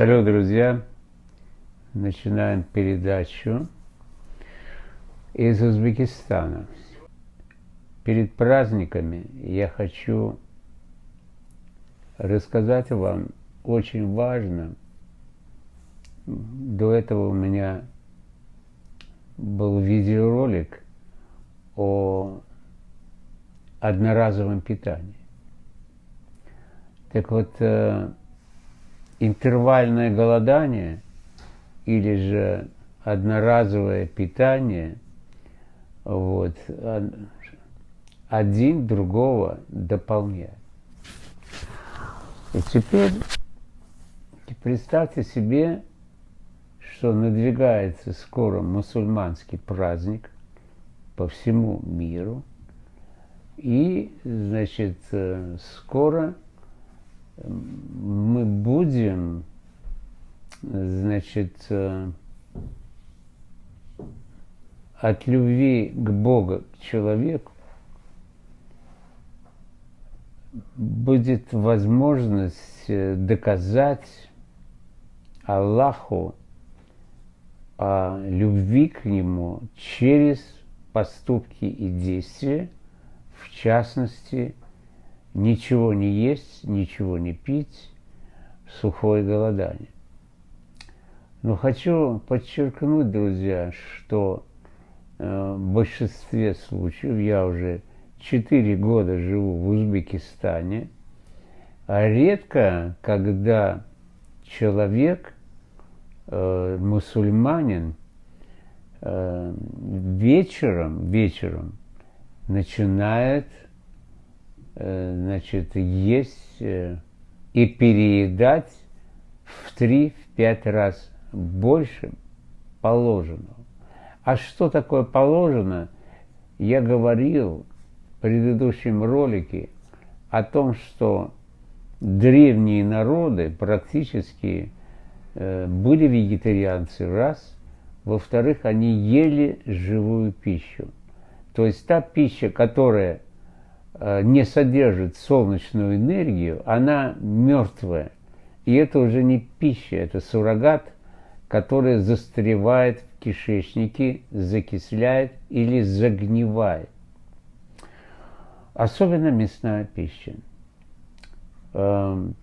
Салют, друзья! Начинаем передачу из Узбекистана. Перед праздниками я хочу рассказать вам очень важно. До этого у меня был видеоролик о одноразовом питании. Так вот, э, интервальное голодание или же одноразовое питание, вот, один другого дополняет. И теперь представьте себе, что надвигается скоро мусульманский праздник по всему миру, и, значит, э, скоро мы будем, значит, э, от любви к Богу, к человеку, будет возможность э, доказать Аллаху о любви к Нему через поступки и действия, в частности, ничего не есть, ничего не пить, сухое голодание. Но хочу подчеркнуть, друзья, что э, в большинстве случаев я уже 4 года живу в Узбекистане, а редко, когда человек, э, мусульманин, э, вечером, вечером начинает значит, есть э, и переедать в 3-5 раз больше положенного. А что такое положено? Я говорил в предыдущем ролике о том, что древние народы практически э, были вегетарианцы, раз. Во-вторых, они ели живую пищу. То есть та пища, которая Э, не содержит солнечную энергию, она мертвая. И это уже не пища, это суррогат, который застревает в кишечнике, закисляет или загнивает. Особенно мясная пища. Эм,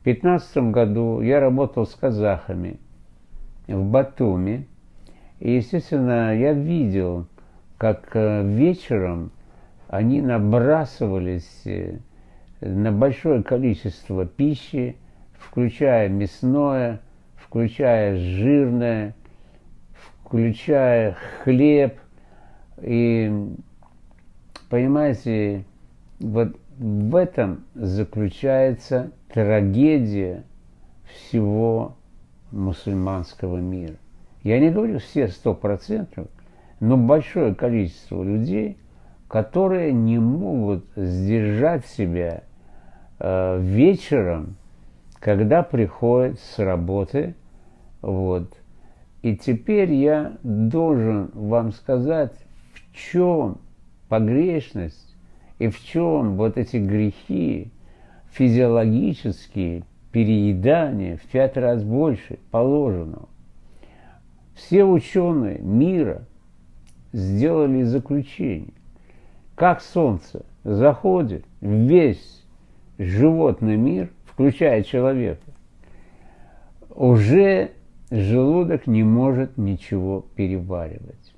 в 2015 году я работал с казахами в Батуми. И, естественно, я видел, как э, вечером они набрасывались э, на большое количество пищи, включая мясное, включая жирное, включая хлеб. И, понимаете, вот в этом заключается трагедия всего мусульманского мира. Я не говорю все сто процентов, но большое количество людей – которые не могут сдержать себя э, вечером, когда приходят с работы. Вот. И теперь я должен вам сказать, в чем погрешность и в чем вот эти грехи физиологические, переедания в пять раз больше положенного. Все ученые мира сделали заключение как солнце заходит весь животный мир, включая человека, уже желудок не может ничего переваривать.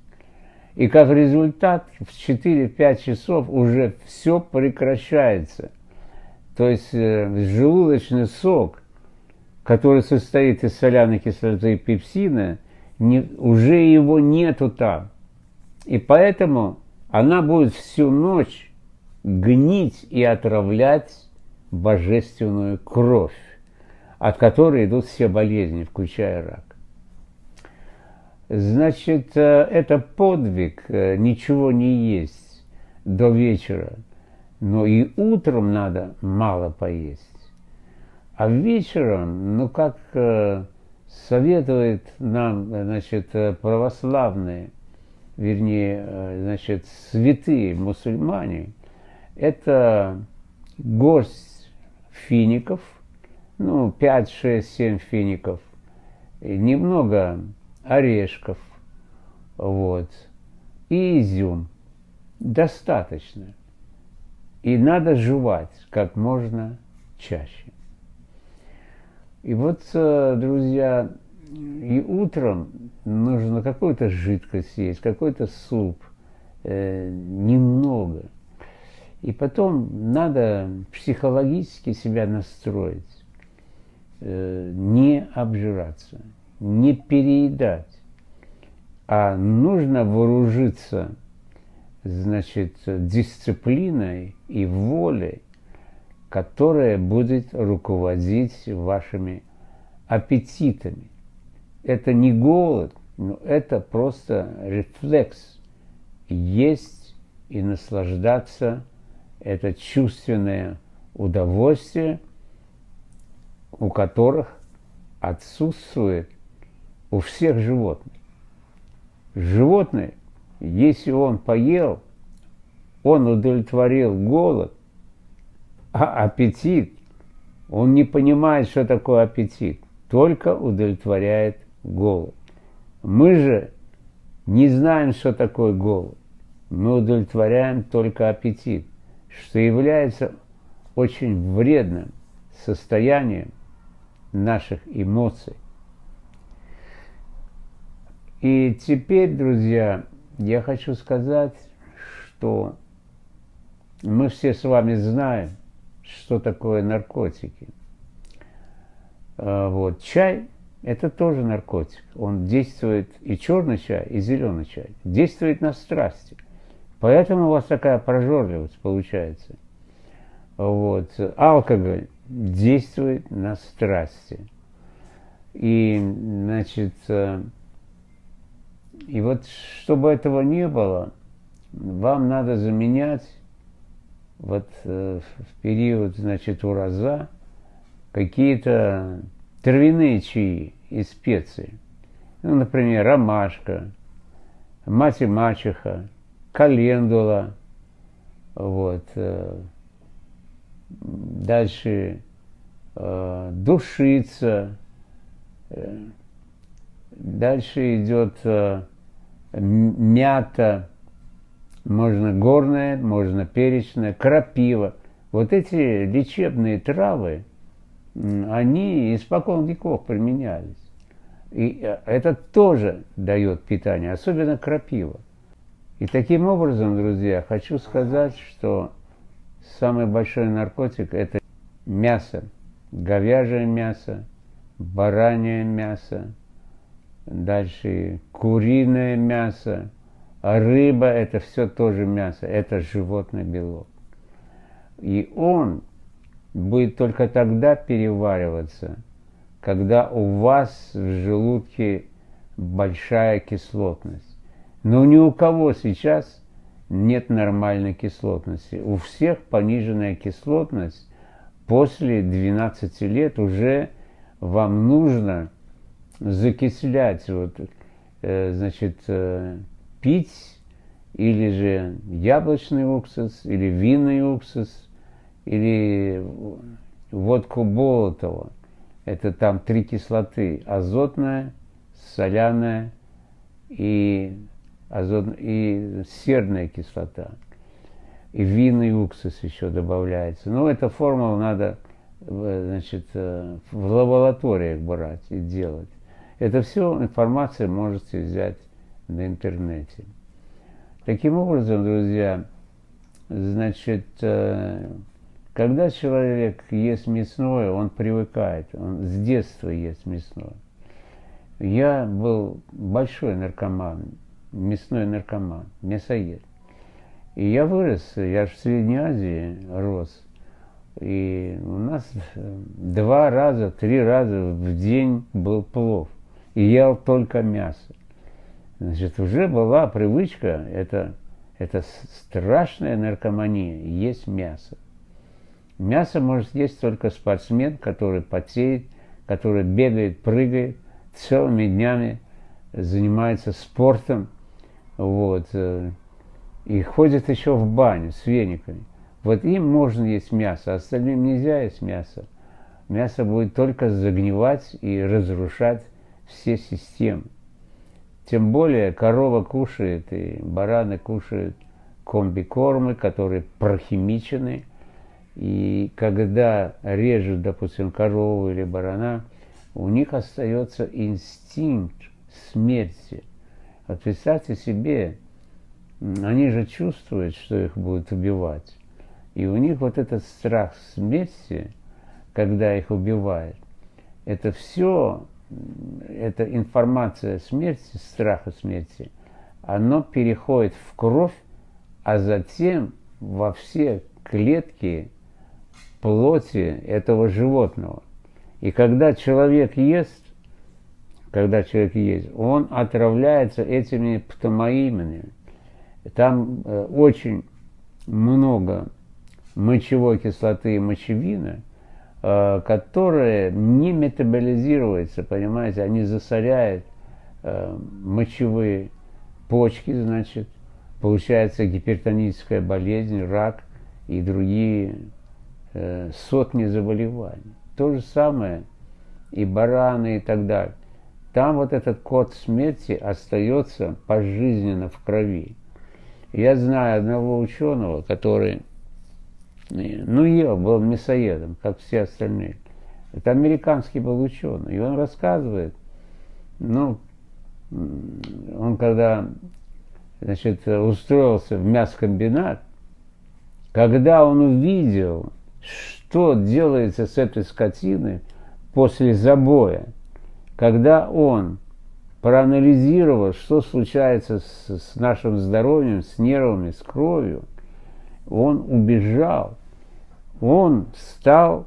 И как результат в 4-5 часов уже все прекращается. То есть э, желудочный сок, который состоит из соляной кислоты и пепсина, не, уже его нету там. И поэтому она будет всю ночь гнить и отравлять божественную кровь, от которой идут все болезни, включая рак. Значит, э, это подвиг, э, ничего не есть до вечера, но и утром надо мало поесть. А вечером, ну как э, советует нам, значит, православные – вернее, э, значит, святые мусульмане, это горсть фиников, ну, 5, 6, 7 фиников, немного орешков, вот, и изюм. Достаточно. И надо жевать как можно чаще. И вот, э, друзья, и утром нужно какую-то жидкость есть, какой-то суп, э, немного. И потом надо психологически себя настроить, э, не обжираться, не переедать, а нужно вооружиться, значит, дисциплиной и волей, которая будет руководить вашими аппетитами. Это не голод, но это просто рефлекс. Есть и наслаждаться – это чувственное удовольствие, у которых отсутствует у всех животных. Животное, если он поел, он удовлетворил голод, а аппетит, он не понимает, что такое аппетит, только удовлетворяет голод. Мы же не знаем, что такое голод. Мы удовлетворяем только аппетит, что является очень вредным состоянием наших эмоций. И теперь, друзья, я хочу сказать, что мы все с вами знаем, что такое наркотики. А, вот. Чай – это тоже наркотик. Он действует, и черный чай, и зеленый чай, действует на страсти. Поэтому у вас такая прожорливость получается. Вот. Алкоголь действует на страсти. И, значит, э, и вот чтобы этого не было, вам надо заменять вот э, в период, значит, ураза какие-то травяные чаи и специи. Ну, например, ромашка, мать и мачеха, календула, вот, э, дальше э, душица, э, дальше идет мята, можно горная, можно перечная, крапива. Вот эти лечебные травы, они испокон веков применялись. И э, это тоже дает питание, особенно крапива. И таким образом, друзья, хочу сказать, что самый большой наркотик – это мясо, говяжье мясо, баранье мясо, дальше куриное мясо, а рыба – это все тоже мясо, это животный белок. И он будет только тогда перевариваться, когда у вас в желудке большая кислотность. Но ни у кого сейчас нет нормальной кислотности. У всех пониженная кислотность. После 12 лет уже вам нужно закислять, вот, э, значит, э, пить или же яблочный уксус, или винный уксус, или водку Болотова. Это там три кислоты. Азотная, соляная и, азот, и серная кислота. И винный уксус еще добавляется. Но эта формула надо э, значит, в лабораториях брать и делать. Это все информация можете взять на интернете. Таким образом, друзья, значит, э, когда человек ест мясное, он привыкает, он с детства ест мясное. Я был большой наркоман, мясной наркоман, мясоед. И я вырос, я в Средней Азии рос. И у нас два раза, три раза в день был плов и ел только мясо. Значит, уже была привычка, это, это страшная наркомания, есть мясо. Мясо может есть только спортсмен, который потеет, который бегает, прыгает, целыми днями занимается спортом, вот, э, и ходит еще в баню с вениками. Вот им можно есть мясо, а остальным нельзя есть мясо. мясо будет только загнивать и разрушать все системы. Тем более корова кушает и бараны кушают комбикормы, которые прохимичены. И когда режут, допустим, корову или барана, у них остается инстинкт смерти. Вот представьте себе, они же чувствуют, что их будут убивать. И у них вот этот страх смерти, когда их убивают, это все, эта информация смерти, страха смерти, оно переходит в кровь, а затем во все клетки плоти этого животного. И когда человек ест, когда человек ест, он отравляется этими птомоимами. Там э, очень много мочевой кислоты и мочевины, э, которые не метаболизируются, понимаете, они засоряют э, мочевые почки, значит, получается гипертоническая болезнь, рак и другие сотни заболеваний. То же самое и бараны и так далее. Там вот этот код смерти остается пожизненно в крови. Я знаю одного ученого, который, ну, ел, был мясоедом, как все остальные. Это американский был ученый. И он рассказывает, ну, он когда значит, устроился в мясокомбинат, когда он увидел, что делается с этой скотиной после забоя, когда он проанализировал, что случается с, с нашим здоровьем, с нервами, с кровью, он убежал. Он стал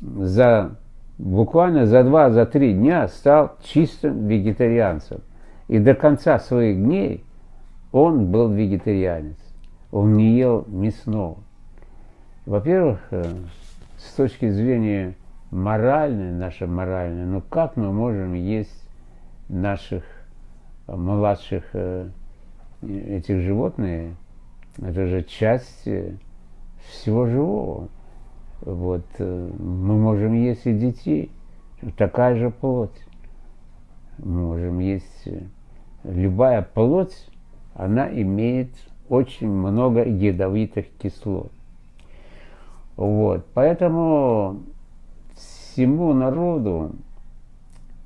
за буквально за два, за три дня стал чистым вегетарианцем. И до конца своих дней он был вегетарианец. Он не ел мясного. Во-первых, э, с точки зрения моральной, наша моральная, ну как мы можем есть наших э, младших э, этих животных, это же часть всего живого. Вот, мы можем есть и детей, такая же плоть. Мы можем есть любая плоть, она имеет очень много ядовитых кислот. Вот. Поэтому всему народу,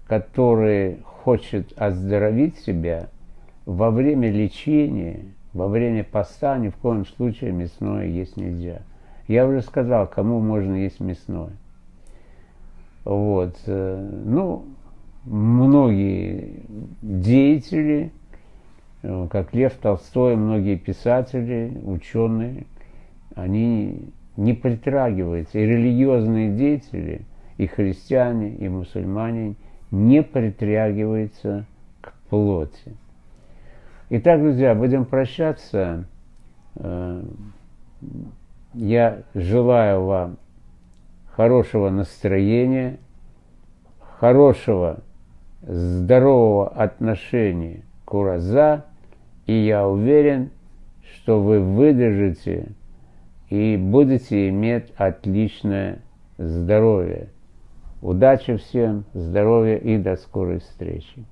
который хочет оздоровить себя, во время лечения, во время поста ни в коем случае мясное есть нельзя. Я уже сказал, кому можно есть мясное. Вот. Э, ну, многие деятели – Э, как Лев Толстой, многие писатели, ученые, они не притрагиваются, и религиозные деятели, и христиане, и мусульмане не притрагиваются к плоти. Итак, друзья, будем прощаться. Э, я желаю вам хорошего настроения, хорошего, здорового отношения к ураза, и я уверен, что вы выдержите и будете иметь отличное здоровье. Удачи всем, здоровья и до скорой встречи.